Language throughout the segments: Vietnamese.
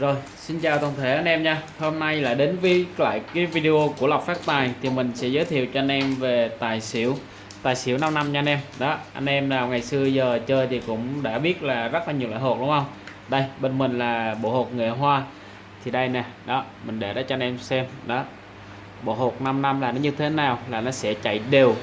Rồi, xin chào toàn thể anh em nha. Hôm nay lại đến với lại cái video của Lộc Phát Tài Thì mình sẽ giới thiệu cho anh em về tài xỉu Tài xỉu 5 năm nha anh em. Đó, anh em nào ngày xưa giờ chơi thì cũng đã biết là rất là nhiều loại hột đúng không? Đây, bên mình là bộ hột nghệ hoa. Thì đây nè, đó, mình để đó cho anh em xem. Đó, bộ hột 5 năm là nó như thế nào Là nó sẽ chạy đều.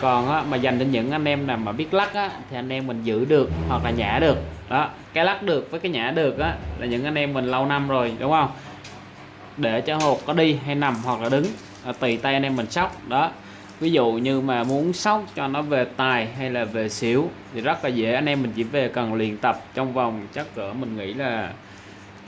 Còn á, mà dành cho những anh em nào mà biết lắc á, thì anh em mình giữ được hoặc là nhả được đó cái lắc được với cái nhả được á là những anh em mình lâu năm rồi đúng không? Để cho hột có đi hay nằm hoặc là đứng à, tùy tay anh em mình sóc. Đó ví dụ như mà muốn sóc cho nó về tài hay là về xỉu thì rất là dễ. Anh em mình chỉ về cần luyện tập trong vòng chắc cỡ mình nghĩ là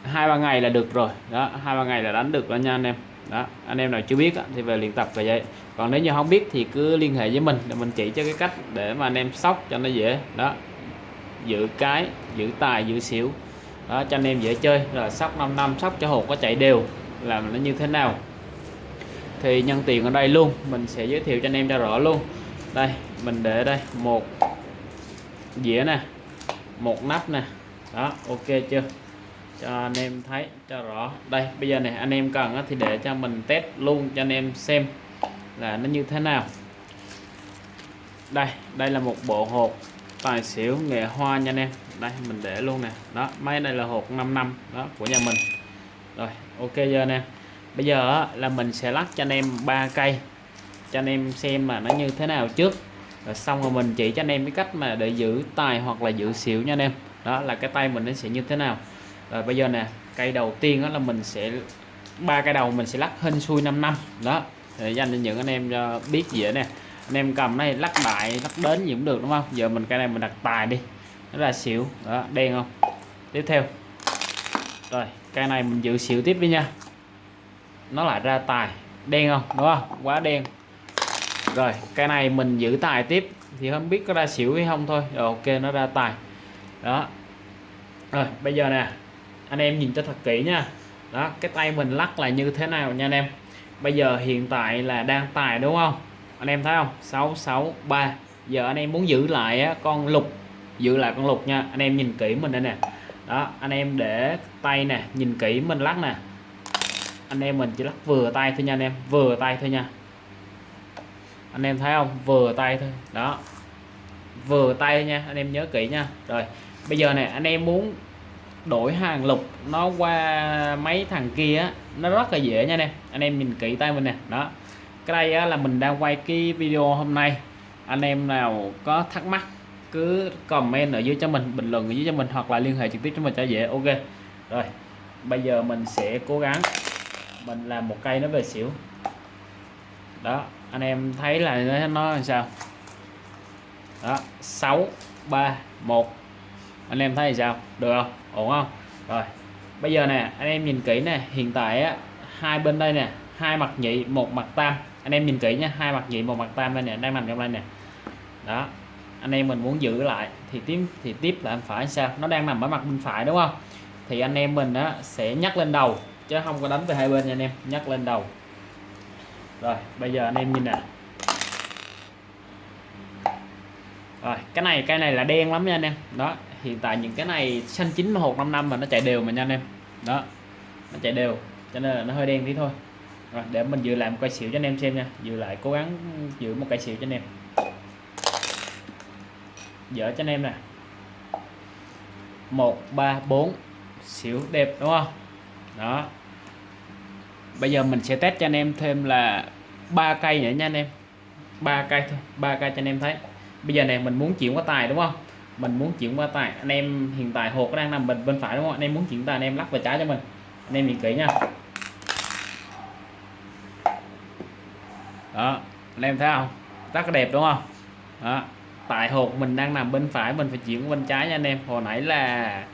hai ba ngày là được rồi. Đó hai ba ngày là đánh được đó nha anh em. Đó anh em nào chưa biết thì về luyện tập về vậy. Còn nếu như không biết thì cứ liên hệ với mình để mình chỉ cho cái cách để mà anh em sóc cho nó dễ. Đó giữ cái, giữ tài, giữ xỉu. Đó, cho anh em dễ chơi. Rồi, sóc 5 năm, sóc cho hột có chạy đều. Làm nó như thế nào? Thì nhân tiền ở đây luôn. Mình sẽ giới thiệu cho anh em cho rõ luôn. Đây, mình để đây. Một dĩa nè. Một nắp nè. Đó, ok chưa? Cho anh em thấy, cho rõ. Đây, bây giờ này anh em cần thì để cho mình test luôn cho anh em xem là nó như thế nào. Đây đây là một bộ hột tài xỉu nghệ hoa nha anh em. Đây, mình để luôn nè. Đó, máy này là hộp 5 năm, đó, của nhà mình. Rồi, ok giờ nè bây giờ là mình sẽ lắc cho anh em ba cây, cho anh em xem mà nó như thế nào trước. Rồi xong rồi mình chỉ cho anh em cái cách mà để giữ tài hoặc là giữ xỉu nha anh em. Đó, là cái tay mình nó sẽ như thế nào. Rồi bây giờ nè, cây đầu tiên đó là mình sẽ, ba cây đầu mình sẽ lắc hên xui 5 năm. Đó, để dành cho những anh em cho biết dễ nè anh em cầm này lắc đại, lắc đến gì cũng được, đúng không? Giờ mình cái này mình đặt tài đi. Nó là xỉu. Đó, đen không? Tiếp theo. Rồi cây này mình giữ xỉu tiếp đi nha. Nó lại ra tài. Đen không? Đúng không? Quá đen. Rồi cây này mình giữ tài tiếp. Thì không biết có ra xỉu hay không thôi. Rồi, ok, nó ra tài. Đó. Rồi, bây giờ nè. Anh em nhìn cho thật kỹ nha. Đó, cái tay mình lắc là như thế nào nha anh em? Bây giờ hiện tại là đang tài, đúng không? Anh em thấy không? 663 giờ anh em muốn giữ lại á, con lục. Giữ lại con lục nha. Anh em nhìn kỹ mình đây nè. Đó anh em để tay nè nhìn kỹ mình lắc nè. Anh em mình chỉ lắc vừa tay thôi nha anh em vừa tay thôi nha. Anh em thấy không? Vừa tay thôi. Đó. Vừa tay nha anh em nhớ kỹ nha. Rồi bây giờ này anh em muốn đổi hàng lục nó qua mấy thằng kia nó rất là dễ nha anh em. Anh em nhìn kỹ tay mình nè. Đó cái đây là mình đang quay cái video hôm nay. Anh em nào có thắc mắc cứ comment ở dưới cho mình, bình luận ở dưới cho mình hoặc là liên hệ trực tiếp cho mình cho dễ. Ok, rồi, bây giờ mình sẽ cố gắng. Mình làm một cây nó về xỉu. Đó, anh em thấy là nó làm sao? Đó 6 3 1 anh em thấy sao? Được không? Ổn không? Rồi, bây giờ nè, anh em nhìn kỹ nè, hiện tại á, hai bên đây nè hai mặt nhị, một mặt tam. Anh em nhìn kỹ nha, hai mặt nhị, một mặt tam đây nè, đang nằm trong đây nè. Đó, anh em mình muốn giữ lại, thì tiếp thì tiếp là anh phải sao? Nó đang nằm ở mặt bên phải đúng không? Thì anh em mình á, sẽ nhắc lên đầu, chứ không có đánh về hai bên nha anh em nhắc lên đầu. Rồi, bây giờ anh em nhìn nè. Rồi, cái này cái này là đen lắm nha anh em. Đó, hiện tại những cái này xanh chín hột năm năm mà nó chạy đều mà nha anh em. Đó, nó chạy đều, cho nên là nó hơi đen tí thôi rồi, để mình dự lại một cây xỉu cho anh em xem nha. Dự lại, cố gắng giữ một cây xỉu cho anh em. Dở cho anh em nè. Một, ba, bốn, xỉu đẹp, đúng không? Đó. Bây giờ mình sẽ test cho anh em thêm là ba cây nữa nha anh em. Ba cây thôi, ba cây cho anh em thấy. Bây giờ này mình muốn chuyển qua tài đúng không? Mình muốn chuyển qua tài. Anh em hiện tại hột đang nằm bên bên phải đúng không? Anh em muốn chuyển tài, anh em lắc về trái cho mình. Anh em nhìn kỹ nha. Đó, anh em thấy không? Rất là đẹp, đúng không? Đó, tại hột mình đang nằm bên phải, mình phải chuyển bên trái nha anh em. Hồi nãy là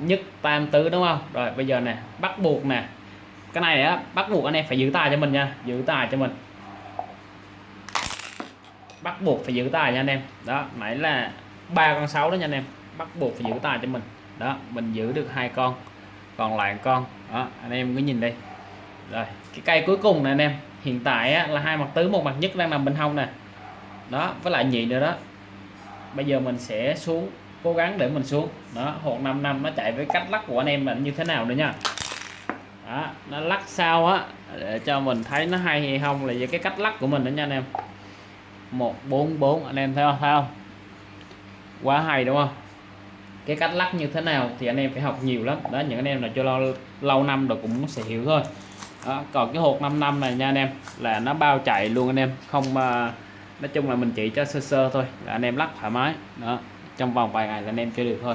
nhất tam tứ, đúng không? Rồi, bây giờ nè, bắt buộc nè. Cái này á, bắt buộc anh em phải giữ tài cho mình nha, giữ tài cho mình. Bắt buộc phải giữ tài nha anh em. Đó, nãy là ba con sáu đó nha anh em. Bắt buộc phải giữ tài cho mình. Đó, mình giữ được hai con, còn lại con. Đó, anh em cứ nhìn đây rồi cái cây cuối cùng này anh em. Hiện tại á, là hai mặt tứ một mặt nhất đang nằm bên hông nè. Đó với lại nhị nữa đó. Bây giờ mình sẽ xuống cố gắng để mình xuống. Đó hột 5 năm nó chạy với cách lắc của anh em là như thế nào nữa nha. Đó nó lắc sao á để cho mình thấy nó hay hay không là về cái cách lắc của mình đó nha anh em. 144 anh em thấy không thấy không? Quá hay đúng không? Cái cách lắc như thế nào thì anh em phải học nhiều lắm. Đó những anh em là cho lâu lâu năm rồi cũng sẽ hiểu thôi đó, còn cái hột 5 năm này nha anh em là nó bao chạy luôn anh em. Không mà nói chung là mình chỉ cho sơ sơ thôi là anh em lắc thoải mái. Đó trong vòng vài ngày là anh em chơi được thôi.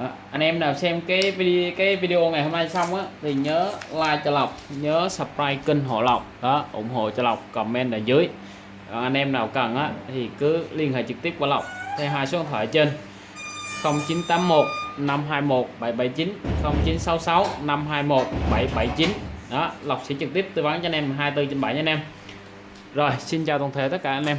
Đó. anh em nào xem cái video cái video ngày hôm nay xong á thì nhớ like cho lộc nhớ subscribe kênh hộ lộc. Đó ủng hộ cho lộc comment ở dưới. Còn anh em nào cần á thì cứ liên hệ trực tiếp qua lộc theo hai số điện thoại trên. 0981 521 779 0966 521 779 đó, Lộc sẽ trực tiếp tư vấn cho anh em 24 trên 7 nha anh em. Rồi, xin chào toàn thể tất cả anh em.